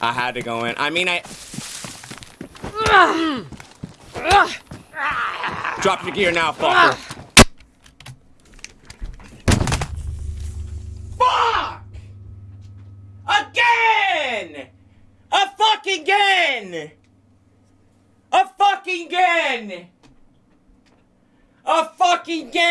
I had to go in. I mean, I. Drop your gear now, fucker. Fuck! Again! A fucking again! A fucking again! A fucking again!